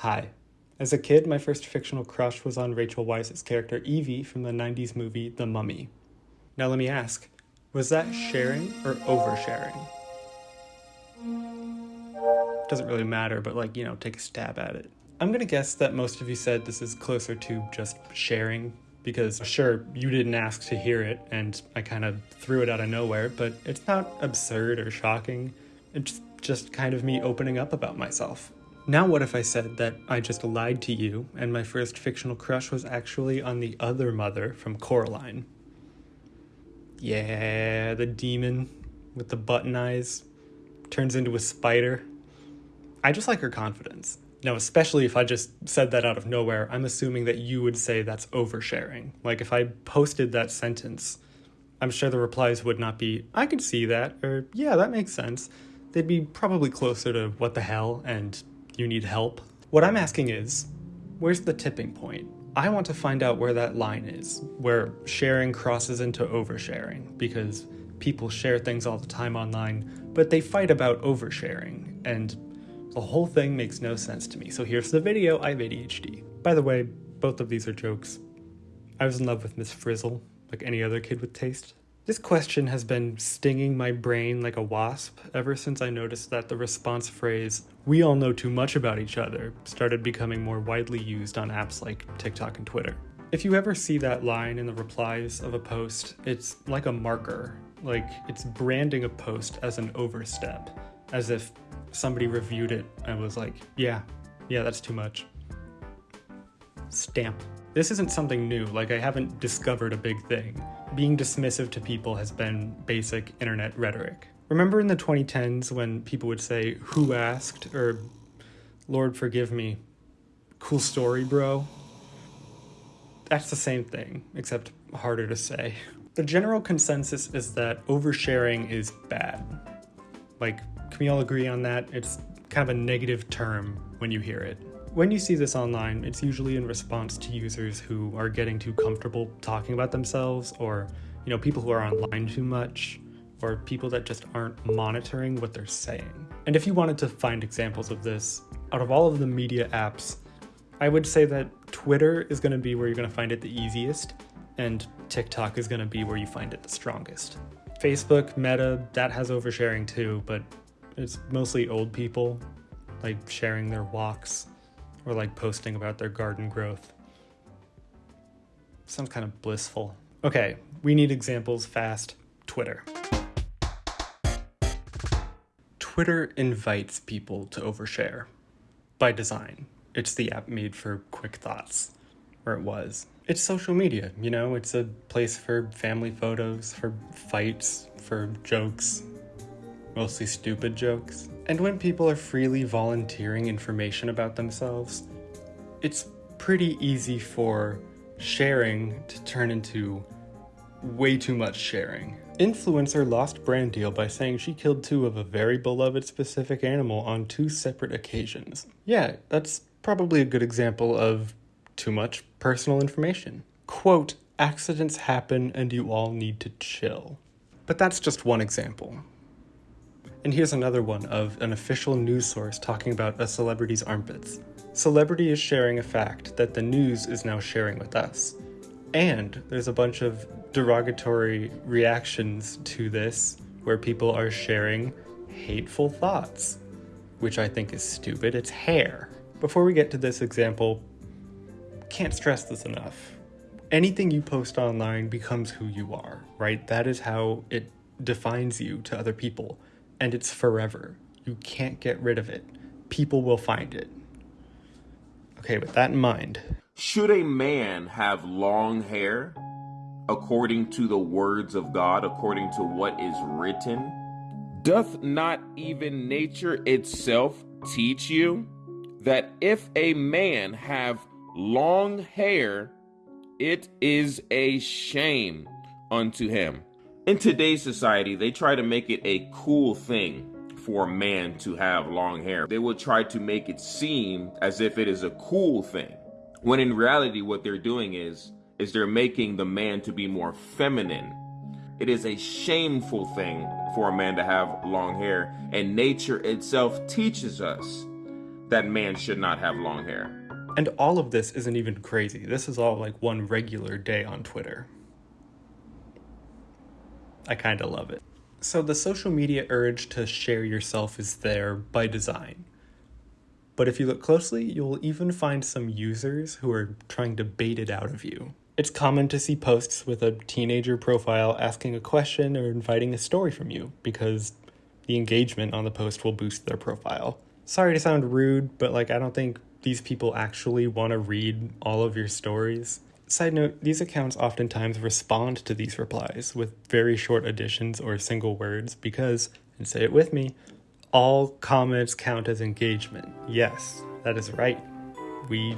Hi. As a kid, my first fictional crush was on Rachel Weisz's character Evie from the 90s movie The Mummy. Now let me ask, was that sharing or oversharing? Doesn't really matter, but like, you know, take a stab at it. I'm gonna guess that most of you said this is closer to just sharing because sure, you didn't ask to hear it and I kind of threw it out of nowhere, but it's not absurd or shocking. It's just kind of me opening up about myself. Now, what if I said that I just lied to you and my first fictional crush was actually on the other mother from Coraline? Yeah, the demon with the button eyes turns into a spider. I just like her confidence. Now, especially if I just said that out of nowhere, I'm assuming that you would say that's oversharing. Like if I posted that sentence, I'm sure the replies would not be, I could see that, or yeah, that makes sense. They'd be probably closer to what the hell and you need help. What I'm asking is, where's the tipping point? I want to find out where that line is, where sharing crosses into oversharing, because people share things all the time online, but they fight about oversharing, and the whole thing makes no sense to me. So here's the video, I have ADHD. By the way, both of these are jokes. I was in love with Miss Frizzle, like any other kid with taste. This question has been stinging my brain like a wasp ever since I noticed that the response phrase, we all know too much about each other, started becoming more widely used on apps like TikTok and Twitter. If you ever see that line in the replies of a post, it's like a marker. Like it's branding a post as an overstep, as if somebody reviewed it and was like, yeah, yeah, that's too much. Stamp. This isn't something new, like I haven't discovered a big thing. Being dismissive to people has been basic internet rhetoric. Remember in the 2010s when people would say, who asked, or Lord forgive me, cool story, bro? That's the same thing, except harder to say. The general consensus is that oversharing is bad. Like, can we all agree on that? It's kind of a negative term when you hear it. When you see this online, it's usually in response to users who are getting too comfortable talking about themselves, or you know, people who are online too much, or people that just aren't monitoring what they're saying. And if you wanted to find examples of this, out of all of the media apps, I would say that Twitter is going to be where you're going to find it the easiest, and TikTok is going to be where you find it the strongest. Facebook, Meta, that has oversharing too, but it's mostly old people, like sharing their walks or like posting about their garden growth. Sounds kind of blissful. Okay, we need examples fast. Twitter. Twitter invites people to overshare by design. It's the app made for quick thoughts, or it was. It's social media, you know, it's a place for family photos, for fights, for jokes, mostly stupid jokes. And when people are freely volunteering information about themselves, it's pretty easy for sharing to turn into way too much sharing. Influencer lost brand deal by saying she killed two of a very beloved specific animal on two separate occasions. Yeah, that's probably a good example of too much personal information. Quote, accidents happen and you all need to chill. But that's just one example. And here's another one of an official news source talking about a celebrity's armpits. Celebrity is sharing a fact that the news is now sharing with us. And there's a bunch of derogatory reactions to this where people are sharing hateful thoughts, which I think is stupid. It's hair. Before we get to this example, can't stress this enough. Anything you post online becomes who you are, right? That is how it defines you to other people and it's forever. You can't get rid of it. People will find it. Okay, with that in mind. Should a man have long hair according to the words of God, according to what is written? Doth not even nature itself teach you that if a man have long hair, it is a shame unto him? In today's society, they try to make it a cool thing for a man to have long hair. They will try to make it seem as if it is a cool thing. When in reality, what they're doing is, is they're making the man to be more feminine. It is a shameful thing for a man to have long hair, and nature itself teaches us that man should not have long hair. And all of this isn't even crazy. This is all like one regular day on Twitter. I kind of love it. So, the social media urge to share yourself is there by design. But if you look closely, you'll even find some users who are trying to bait it out of you. It's common to see posts with a teenager profile asking a question or inviting a story from you because the engagement on the post will boost their profile. Sorry to sound rude, but like I don't think these people actually want to read all of your stories. Side note, these accounts oftentimes respond to these replies with very short additions or single words because, and say it with me, all comments count as engagement. Yes, that is right. We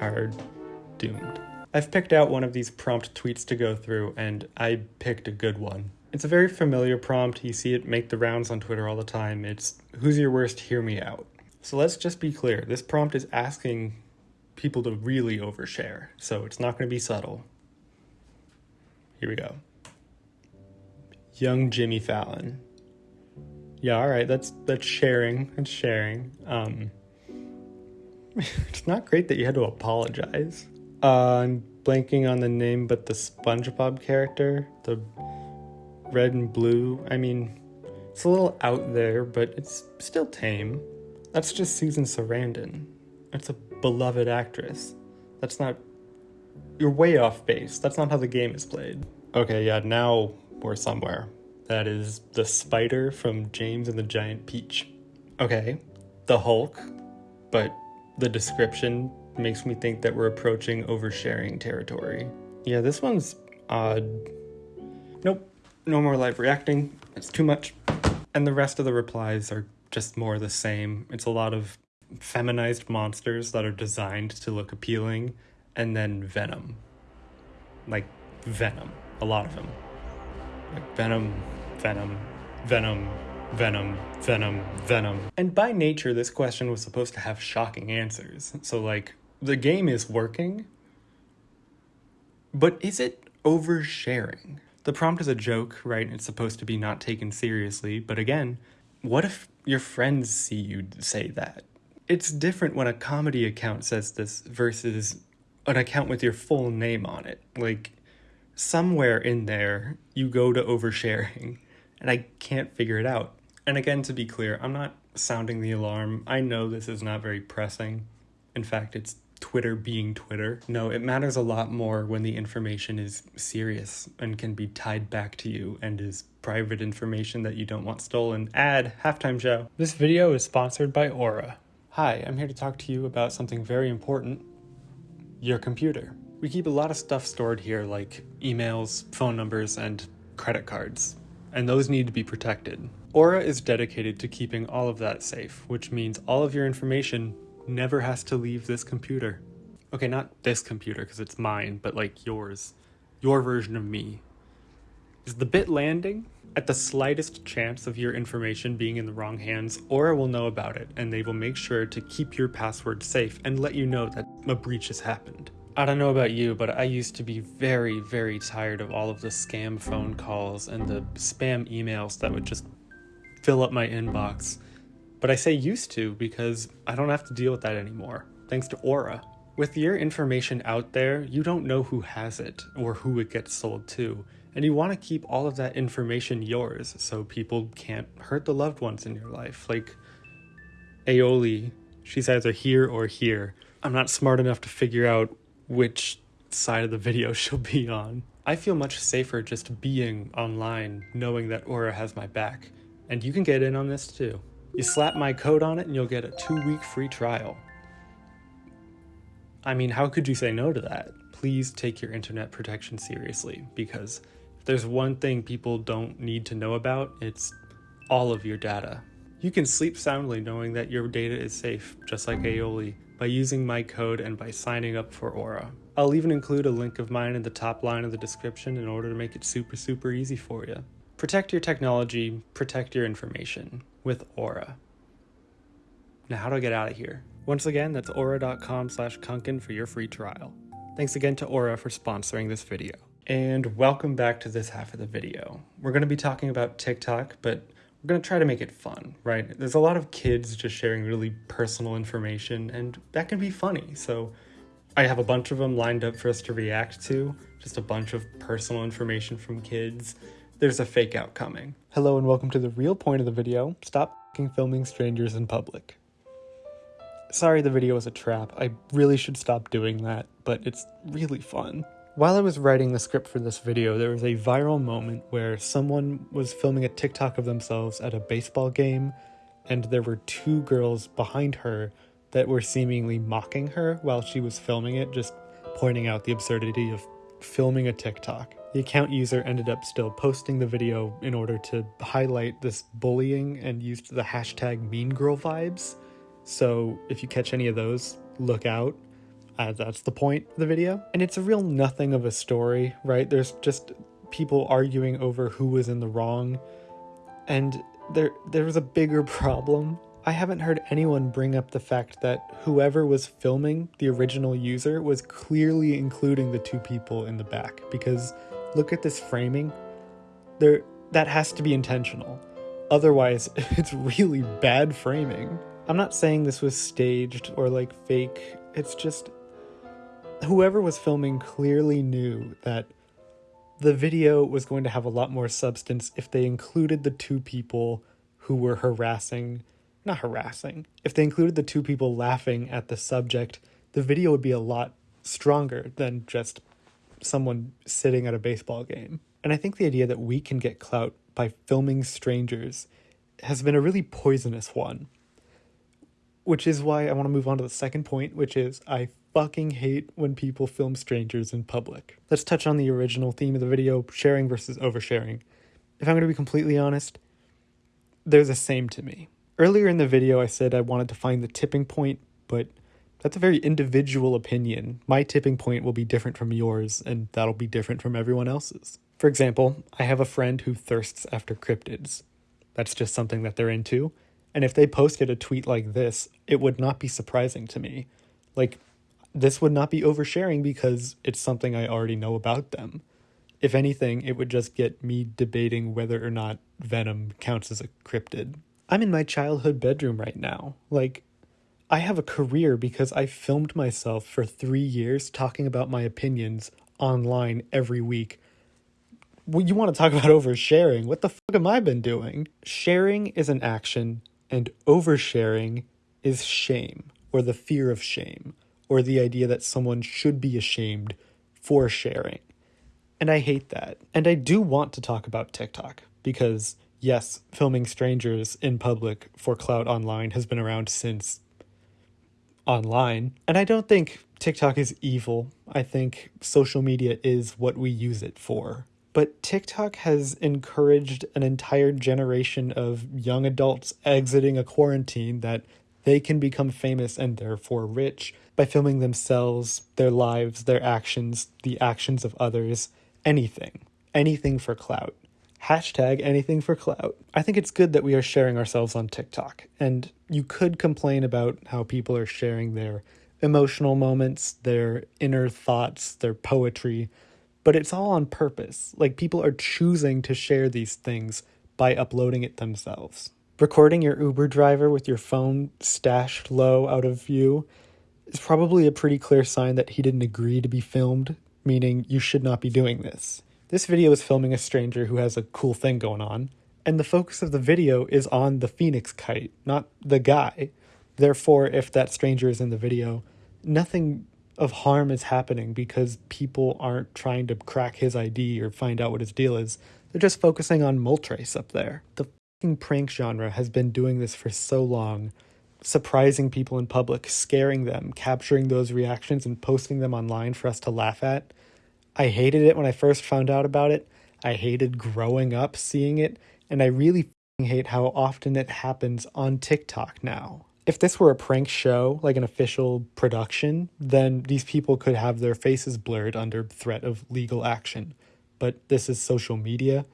are doomed. I've picked out one of these prompt tweets to go through, and I picked a good one. It's a very familiar prompt. You see it make the rounds on Twitter all the time. It's Who's your worst? Hear me out. So let's just be clear this prompt is asking people to really overshare, so it's not going to be subtle. Here we go. Young Jimmy Fallon. Yeah, all right, that's that's sharing. That's sharing. Um, it's not great that you had to apologize. Uh, I'm blanking on the name, but the SpongeBob character, the red and blue. I mean, it's a little out there, but it's still tame. That's just Susan Sarandon. That's a beloved actress. That's not. You're way off base. That's not how the game is played. Okay, yeah, now we're somewhere. That is the spider from James and the Giant Peach. Okay, the Hulk, but the description makes me think that we're approaching oversharing territory. Yeah, this one's odd. Nope, no more live reacting. It's too much. And the rest of the replies are just more the same. It's a lot of feminized monsters that are designed to look appealing, and then Venom. Like Venom. A lot of them. Like Venom, Venom, Venom, Venom, Venom, Venom. And by nature, this question was supposed to have shocking answers. So, like, the game is working, but is it oversharing? The prompt is a joke, right? It's supposed to be not taken seriously, but again, what if your friends see you say that? It's different when a comedy account says this versus an account with your full name on it. Like, somewhere in there, you go to oversharing, and I can't figure it out. And again, to be clear, I'm not sounding the alarm. I know this is not very pressing. In fact, it's Twitter being Twitter. No, it matters a lot more when the information is serious and can be tied back to you and is private information that you don't want stolen. Ad halftime show. This video is sponsored by Aura. Hi, I'm here to talk to you about something very important your computer. We keep a lot of stuff stored here, like emails, phone numbers, and credit cards, and those need to be protected. Aura is dedicated to keeping all of that safe, which means all of your information never has to leave this computer. Okay, not this computer because it's mine, but like yours. Your version of me. Is the bit landing? At the slightest chance of your information being in the wrong hands, Aura will know about it and they will make sure to keep your password safe and let you know that a breach has happened. I don't know about you, but I used to be very, very tired of all of the scam phone calls and the spam emails that would just fill up my inbox. But I say used to because I don't have to deal with that anymore, thanks to Aura. With your information out there, you don't know who has it or who it gets sold to, and you want to keep all of that information yours so people can't hurt the loved ones in your life. Like Aoli, she's either here or here. I'm not smart enough to figure out which side of the video she'll be on. I feel much safer just being online, knowing that Aura has my back. And you can get in on this too. You slap my code on it and you'll get a two week free trial. I mean, how could you say no to that? Please take your internet protection seriously because if there's one thing people don't need to know about, it's all of your data. You can sleep soundly knowing that your data is safe, just like Aoli, by using my code and by signing up for Aura. I'll even include a link of mine in the top line of the description in order to make it super, super easy for you. Protect your technology, protect your information with Aura. Now, how do I get out of here? Once again, that's aura.com slash kunkin for your free trial. Thanks again to Aura for sponsoring this video. And welcome back to this half of the video. We're going to be talking about TikTok, but we're going to try to make it fun, right? There's a lot of kids just sharing really personal information, and that can be funny. So I have a bunch of them lined up for us to react to, just a bunch of personal information from kids. There's a fake out coming. Hello, and welcome to the real point of the video stop filming strangers in public. Sorry the video was a trap. I really should stop doing that, but it's really fun. While I was writing the script for this video, there was a viral moment where someone was filming a TikTok of themselves at a baseball game, and there were two girls behind her that were seemingly mocking her while she was filming it, just pointing out the absurdity of filming a TikTok. The account user ended up still posting the video in order to highlight this bullying and used the hashtag mean girl vibes. So if you catch any of those, look out. Uh, that's the point of the video. And it's a real nothing of a story, right? There's just people arguing over who was in the wrong. And there there was a bigger problem. I haven't heard anyone bring up the fact that whoever was filming the original user was clearly including the two people in the back because look at this framing. There that has to be intentional. Otherwise, it's really bad framing. I'm not saying this was staged or like fake. It's just whoever was filming clearly knew that the video was going to have a lot more substance if they included the two people who were harassing, not harassing, if they included the two people laughing at the subject, the video would be a lot stronger than just someone sitting at a baseball game. And I think the idea that we can get clout by filming strangers has been a really poisonous one. Which is why I want to move on to the second point, which is I fucking hate when people film strangers in public. Let's touch on the original theme of the video sharing versus oversharing. If I'm going to be completely honest, they're the same to me. Earlier in the video, I said I wanted to find the tipping point, but that's a very individual opinion. My tipping point will be different from yours, and that'll be different from everyone else's. For example, I have a friend who thirsts after cryptids. That's just something that they're into. And if they posted a tweet like this, it would not be surprising to me. Like, this would not be oversharing because it's something I already know about them. If anything, it would just get me debating whether or not Venom counts as a cryptid. I'm in my childhood bedroom right now. Like, I have a career because I filmed myself for three years talking about my opinions online every week. Well, you want to talk about oversharing? What the fuck am I been doing? Sharing is an action, and oversharing is shame, or the fear of shame or the idea that someone should be ashamed for sharing. And I hate that. And I do want to talk about TikTok because, yes, filming strangers in public for clout online has been around since online. And I don't think TikTok is evil. I think social media is what we use it for. But TikTok has encouraged an entire generation of young adults exiting a quarantine that they can become famous and therefore rich by filming themselves, their lives, their actions, the actions of others, anything. Anything for clout. Hashtag anything for clout. I think it's good that we are sharing ourselves on TikTok. And you could complain about how people are sharing their emotional moments, their inner thoughts, their poetry, but it's all on purpose. Like people are choosing to share these things by uploading it themselves. Recording your Uber driver with your phone stashed low out of view is probably a pretty clear sign that he didn't agree to be filmed, meaning you should not be doing this. This video is filming a stranger who has a cool thing going on, and the focus of the video is on the phoenix kite, not the guy. Therefore, if that stranger is in the video, nothing of harm is happening because people aren't trying to crack his ID or find out what his deal is. They're just focusing on Moltres up there. The prank genre has been doing this for so long surprising people in public, scaring them, capturing those reactions and posting them online for us to laugh at. I hated it when I first found out about it. I hated growing up seeing it, and I really hate how often it happens on TikTok now. If this were a prank show, like an official production, then these people could have their faces blurred under threat of legal action. But this is social media,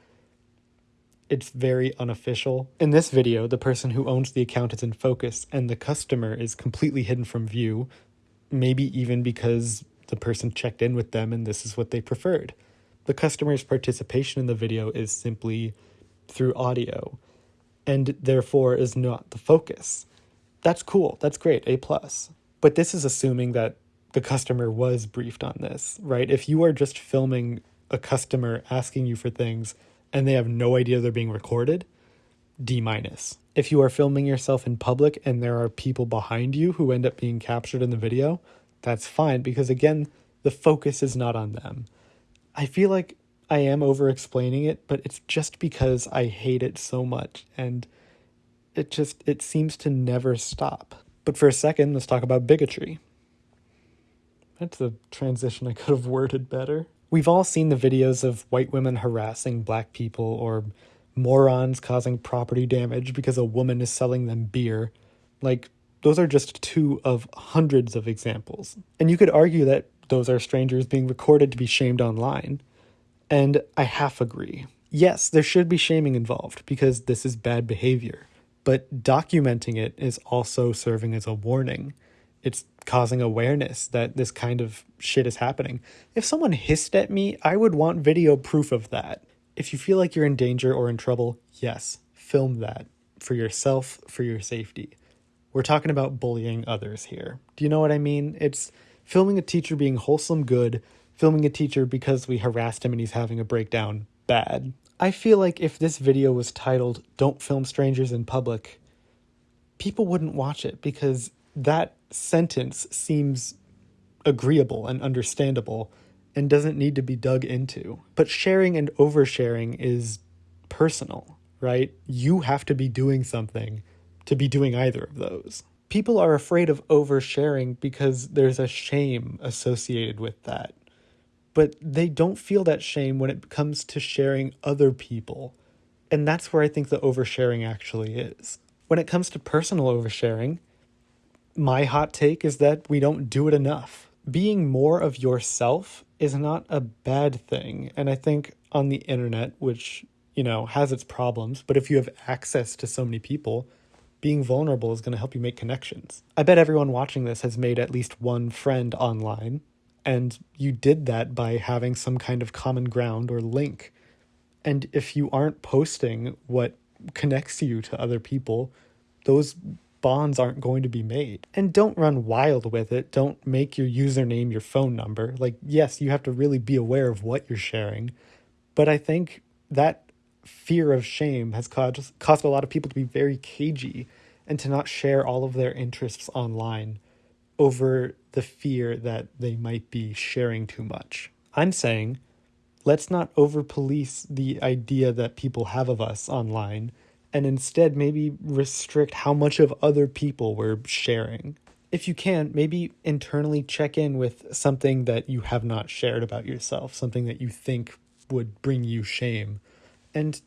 it's very unofficial. In this video, the person who owns the account is in focus and the customer is completely hidden from view, maybe even because the person checked in with them and this is what they preferred. The customer's participation in the video is simply through audio. and therefore is not the focus. That's cool. That's great. A plus. But this is assuming that the customer was briefed on this, right? If you are just filming a customer asking you for things and they have no idea they're being recorded, D minus. If you are filming yourself in public and there are people behind you who end up being captured in the video, that's fine because again, the focus is not on them. I feel like I am over explaining it, but it's just because I hate it so much and it just it seems to never stop. But for a second, let's talk about bigotry. That's a transition I could have worded better. We've all seen the videos of white women harassing black people or morons causing property damage because a woman is selling them beer. Like, those are just two of hundreds of examples. And you could argue that those are strangers being recorded to be shamed online. And I half agree. Yes, there should be shaming involved because this is bad behavior, but documenting it is also serving as a warning. It's causing awareness that this kind of shit is happening. If someone hissed at me, I would want video proof of that. If you feel like you're in danger or in trouble, yes, film that for yourself, for your safety. We're talking about bullying others here. Do you know what I mean? It's filming a teacher being wholesome good filming a teacher because we harassed him and he's having a breakdown bad. I feel like if this video was titled Don't Film Strangers in Public, people wouldn't watch it because that sentence seems agreeable and understandable and doesn't need to be dug into. But sharing and oversharing is personal, right? You have to be doing something to be doing either of those. People are afraid of oversharing because there's a shame associated with that but they don't feel that shame when it comes to sharing other people. And that's where I think the oversharing actually is. When it comes to personal oversharing, my hot take is that we don't do it enough. Being more of yourself is not a bad thing. And I think on the internet, which, you know, has its problems, but if you have access to so many people, being vulnerable is going to help you make connections. I bet everyone watching this has made at least one friend online and you did that by having some kind of common ground or link. And if you aren't posting what connects you to other people, those bonds aren't going to be made. And don't run wild with it. Don't make your username your phone number. Like, yes, you have to really be aware of what you're sharing. But I think that fear of shame has caused, caused a lot of people to be very cagey and to not share all of their interests online over the fear that they might be sharing too much. I'm saying let's not over police the idea that people have of us online and instead maybe restrict how much of other people we're sharing. If you can, maybe internally check in with something that you have not shared about yourself, something that you think would bring you shame, and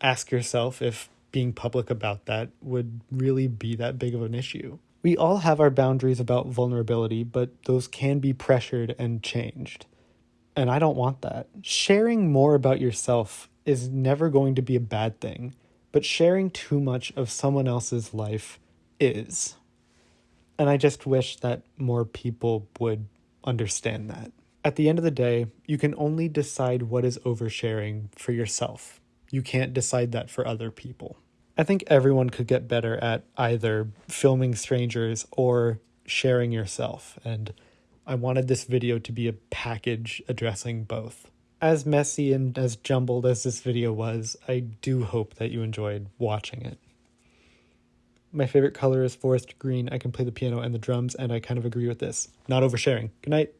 ask yourself if being public about that would really be that big of an issue. We all have our boundaries about vulnerability, but those can be pressured and changed. And I don't want that. Sharing more about yourself is never going to be a bad thing, but sharing too much of someone else's life is. And I just wish that more people would understand that. At the end of the day, you can only decide what is oversharing for yourself. You can't decide that for other people. I think everyone could get better at either filming strangers or sharing yourself, and I wanted this video to be a package addressing both. As messy and as jumbled as this video was, I do hope that you enjoyed watching it. My favorite color is forest green. I can play the piano and the drums, and I kind of agree with this. Not oversharing. Good night.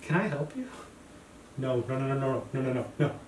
Can I help you? No, no, no, no, no, no, no, no, no.